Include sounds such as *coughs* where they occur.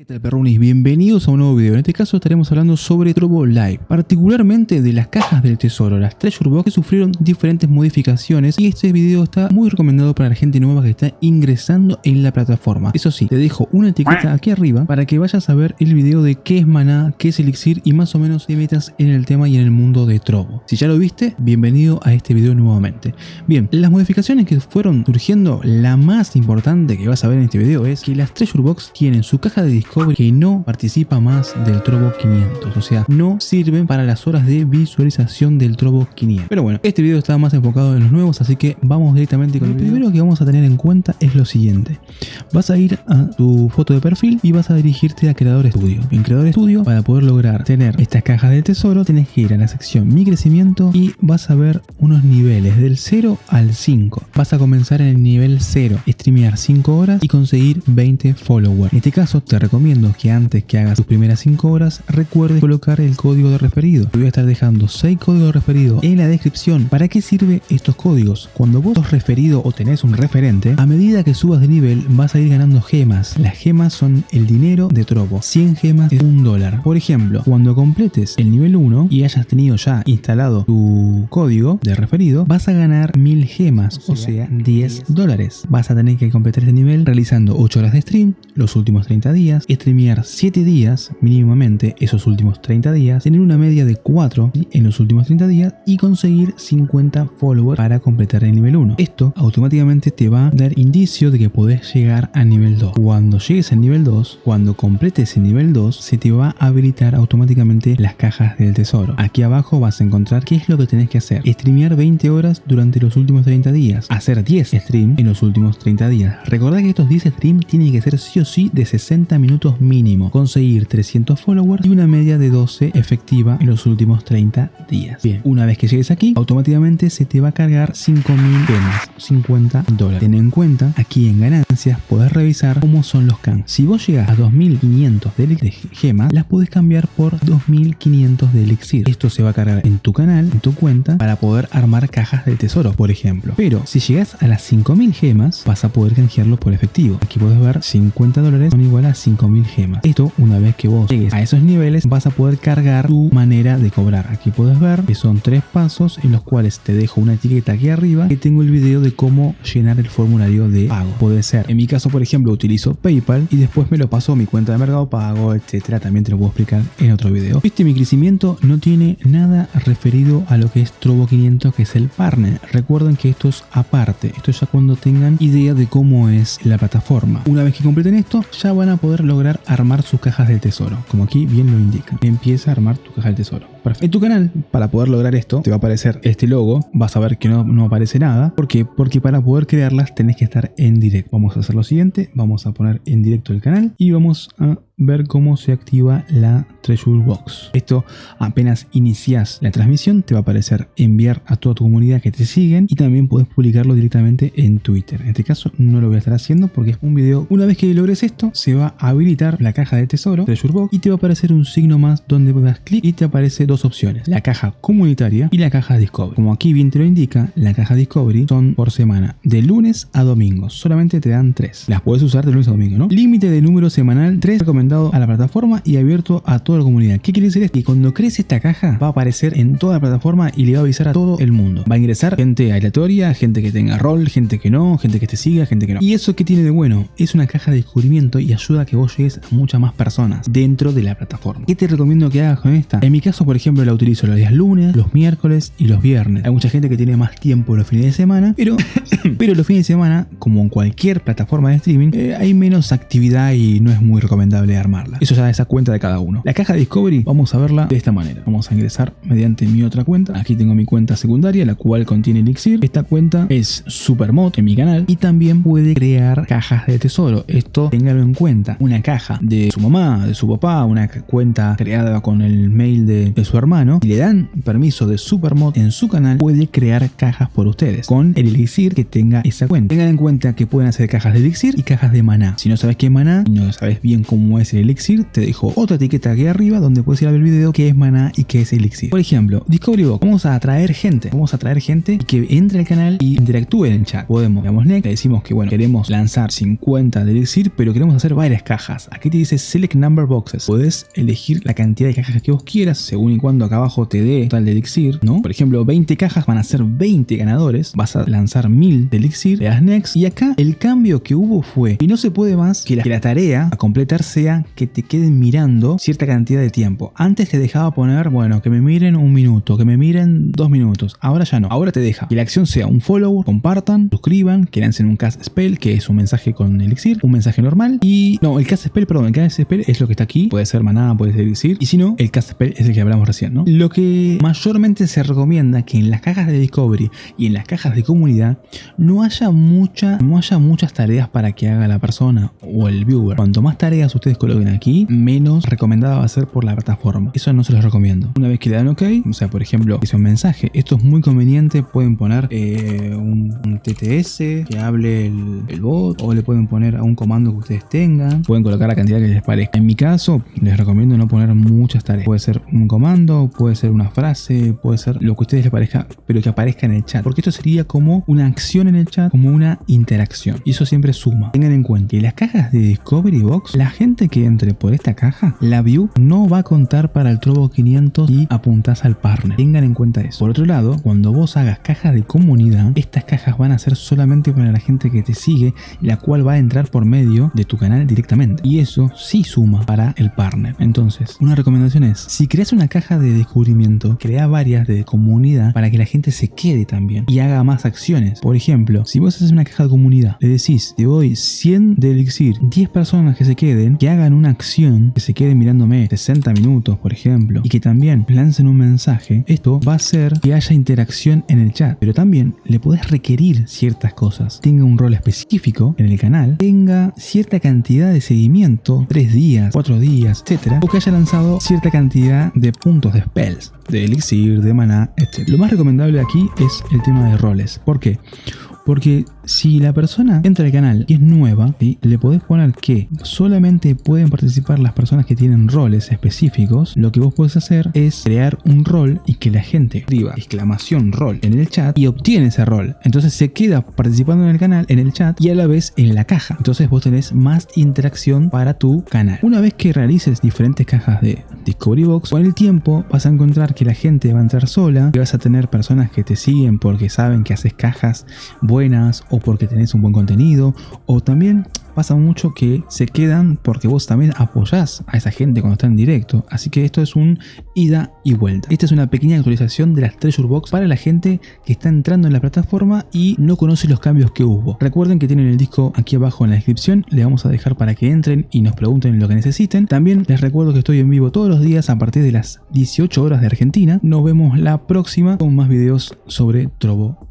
¿Qué tal perrunis? Bienvenidos a un nuevo video. En este caso estaremos hablando sobre Trovo Live, particularmente de las cajas del tesoro, las Treasure Box que sufrieron diferentes modificaciones y este video está muy recomendado para la gente nueva que está ingresando en la plataforma. Eso sí, te dejo una etiqueta aquí arriba para que vayas a ver el video de qué es maná, qué es elixir y más o menos te metas en el tema y en el mundo de Trovo. Si ya lo viste, bienvenido a este video nuevamente. Bien, las modificaciones que fueron surgiendo, la más importante que vas a ver en este video es que las Treasure Box tienen su caja de disco que no participa más del Trovo 500, o sea, no sirven para las horas de visualización del Trovo 500. Pero bueno, este video está más enfocado en los nuevos, así que vamos directamente con el primero que vamos a tener en cuenta es lo siguiente. Vas a ir a tu foto de perfil y vas a dirigirte a Creador Studio. En Creador Studio, para poder lograr tener estas cajas del tesoro, tienes que ir a la sección Mi crecimiento y vas a ver unos niveles del 0 al 5. Vas a comenzar en el nivel 0, streamear 5 horas y conseguir 20 followers. En este caso, te recomiendo que antes que hagas tus primeras 5 horas recuerdes colocar el código de referido. Voy a estar dejando 6 códigos de referido en la descripción. ¿Para qué sirve estos códigos? Cuando vos sos referido o tenés un referente, a medida que subas de nivel vas a ir ganando gemas. Las gemas son el dinero de Trovo. 100 gemas es un dólar. Por ejemplo, cuando completes el nivel 1 y hayas tenido ya instalado tu código de referido, vas a ganar 1000 gemas, o sea, 10 dólares. Vas a tener que completar este nivel realizando 8 horas de stream los últimos 30 días, streamear 7 días mínimamente esos últimos 30 días, tener una media de 4 en los últimos 30 días y conseguir 50 followers para completar el nivel 1. Esto automáticamente te va a dar indicio de que podés llegar al nivel 2. Cuando llegues al nivel 2, cuando completes el nivel 2, se te va a habilitar automáticamente las cajas del tesoro. Aquí abajo vas a encontrar qué es lo que tenés que hacer. Streamear 20 horas durante los últimos 30 días. Hacer 10 streams en los últimos 30 días. Recordad que estos 10 streams tienen que ser sí o sí de 60 minutos mínimo, conseguir 300 followers y una media de 12 efectiva en los últimos 30 días. Bien, una vez que llegues aquí, automáticamente se te va a cargar 5000 gemas, 50 dólares. Ten en cuenta, aquí en ganancias podés revisar cómo son los can. Si vos llegas a 2500 de gemas, las puedes cambiar por 2500 de elixir. Esto se va a cargar en tu canal, en tu cuenta, para poder armar cajas de tesoro, por ejemplo. Pero si llegas a las 5000 gemas, vas a poder canjearlo por efectivo. Aquí puedes ver 50 dólares son igual a 5000 mil gemas. Esto, una vez que vos llegues a esos niveles, vas a poder cargar tu manera de cobrar. Aquí puedes ver que son tres pasos en los cuales te dejo una etiqueta aquí arriba que tengo el video de cómo llenar el formulario de pago. Puede ser, en mi caso, por ejemplo, utilizo PayPal y después me lo paso a mi cuenta de Mercado Pago, etcétera. También te lo puedo explicar en otro video. Este mi crecimiento no tiene nada referido a lo que es Trovo 500, que es el partner. Recuerden que esto es aparte. Esto ya cuando tengan idea de cómo es la plataforma. Una vez que completen esto, ya van a poder lograr armar sus cajas del tesoro, como aquí bien lo indica. Empieza a armar tu caja del tesoro. En tu canal, para poder lograr esto, te va a aparecer este logo, vas a ver que no, no aparece nada. ¿Por qué? Porque para poder crearlas tenés que estar en directo. Vamos a hacer lo siguiente, vamos a poner en directo el canal y vamos a ver cómo se activa la Treasure Box. Esto apenas inicias la transmisión te va a aparecer enviar a toda tu comunidad que te siguen y también puedes publicarlo directamente en Twitter. En este caso no lo voy a estar haciendo porque es un video. Una vez que logres esto se va a habilitar la caja de tesoro Treasure Box y te va a aparecer un signo más donde das clic y te aparece dos opciones. La caja comunitaria y la caja Discovery. Como aquí bien te lo indica, la caja Discovery son por semana de lunes a domingo. Solamente te dan tres. Las puedes usar de lunes a domingo, ¿no? Límite de número semanal 3 recomendado a la plataforma y abierto a toda la comunidad. ¿Qué quiere decir esto? Que cuando crece esta caja va a aparecer en toda la plataforma y le va a avisar a todo el mundo. Va a ingresar gente aleatoria, gente que tenga rol, gente que no, gente que te siga, gente que no. ¿Y eso qué tiene de bueno? Es una caja de descubrimiento y ayuda a que vos llegues a muchas más personas dentro de la plataforma. ¿Qué te recomiendo que hagas con esta? En mi caso, por ejemplo, la utilizo los días lunes, los miércoles y los viernes. Hay mucha gente que tiene más tiempo los fines de semana, pero, *coughs* pero los fines de semana, como en cualquier plataforma de streaming, eh, hay menos actividad y no es muy recomendable armarla. Eso ya es a cuenta de cada uno. La caja de Discovery vamos a verla de esta manera. Vamos a ingresar mediante mi otra cuenta. Aquí tengo mi cuenta secundaria, la cual contiene Elixir. Esta cuenta es Supermod en mi canal y también puede crear cajas de tesoro. Esto téngalo en cuenta. Una caja de su mamá, de su papá, una cuenta creada con el mail de, su hermano y le dan permiso de Supermod en su canal, puede crear cajas por ustedes con el elixir que tenga esa cuenta. Tengan en cuenta que pueden hacer cajas de elixir y cajas de maná. Si no sabes qué es maná y no sabes bien cómo es el elixir, te dejo otra etiqueta aquí arriba donde puedes ir a ver el video qué es maná y qué es elixir. Por ejemplo, Discovery Box, vamos a atraer gente, vamos a atraer gente que entre al canal y interactúe en el chat. Podemos, digamos, next, le decimos que bueno, queremos lanzar 50 de elixir, pero queremos hacer varias cajas. Aquí te dice Select Number Boxes. Puedes elegir la cantidad de cajas que vos quieras, según cuando acá abajo te dé total de elixir, ¿no? Por ejemplo, 20 cajas van a ser 20 ganadores, vas a lanzar 1000 de elixir, le next y acá el cambio que hubo fue y no se puede más que la, que la tarea a completar sea que te queden mirando cierta cantidad de tiempo. Antes te dejaba poner, bueno, que me miren un minuto, que me miren dos minutos. Ahora ya no. Ahora te deja que la acción sea un follow, compartan, suscriban, que lancen un cast spell, que es un mensaje con elixir, un mensaje normal y no, el cast spell, perdón, el cast spell es lo que está aquí, puede ser maná, puede ser elixir y si no, el cast spell es el que hablamos Lo que mayormente se recomienda que en las cajas de discovery y en las cajas de comunidad no haya mucha, no haya muchas tareas para que haga la persona o el viewer. Cuanto más tareas ustedes coloquen aquí, menos recomendada va a ser por la plataforma. Eso no se los recomiendo. Una vez que le dan OK, o sea, por ejemplo, hice un mensaje. Esto es muy conveniente. Pueden poner eh, un, TTS que hable el, bot o le pueden poner a un comando que ustedes tengan. Pueden colocar la cantidad que les parezca. En mi caso, les recomiendo no poner muchas tareas. Puede ser un comando, puede ser una frase, puede ser lo que a ustedes les parezca, pero que aparezca en el chat. Porque esto sería como una acción en el chat, como una interacción. Y eso siempre suma. Tengan en cuenta que las cajas de Discovery Box, la gente que entre por esta caja, la view no va a contar para el Trovo 500 y apuntás al partner. Tengan en cuenta eso. Por otro lado, cuando vos hagas cajas de comunidad, estas cajas van a ser solamente para la gente que te sigue, la cual va a entrar por medio de tu canal directamente. Y eso sí suma para el partner. Entonces, una recomendación es, si creas una caja de descubrimiento, crea varias de comunidad para que la gente se quede también y haga más acciones. Por ejemplo, si vos haces una caja de comunidad, le decís, te doy 100 de elixir, 10 personas que se queden, que hagan una acción, que se queden mirándome 60 minutos, por ejemplo, y que también lancen un mensaje, esto va a hacer que haya interacción en el chat. Pero también le podés requerir ciertas cosas. Tenga un rol específico en el canal, tenga cierta cantidad de seguimiento, 3 días, 4 días, etcétera, o que haya lanzado cierta cantidad de puntos de spells, de elixir, de maná, etc. Lo más recomendable aquí es el tema de roles. ¿Por qué? Porque si la persona entra al canal y es nueva, le podés poner que solamente pueden participar las personas que tienen roles específicos. Lo que vos podés hacer es crear un rol y que la gente escriba exclamación rol en el chat y obtiene ese rol. Entonces se queda participando en el canal, en el chat y a la vez en la caja. Entonces vos tenés más interacción para tu canal. Una vez que realices diferentes cajas de Discovery Box, con el tiempo vas a encontrar que la gente va a entrar sola, y vas a tener personas que te siguen porque saben que haces cajas buenas o porque tenés un buen contenido o también pasa mucho que se quedan porque vos también apoyás a esa gente cuando está en directo. Así que esto es un ida y vuelta. Esta es una pequeña actualización de las Treasure Box para la gente que está entrando en la plataforma y no conoce los cambios que hubo. Recuerden que tienen el disco aquí abajo en la descripción. Le vamos a dejar para que entren y nos pregunten lo que necesiten. También les recuerdo que estoy en vivo todos los días a partir de las 18 horas de Argentina. Nos vemos la próxima con más videos sobre Trovo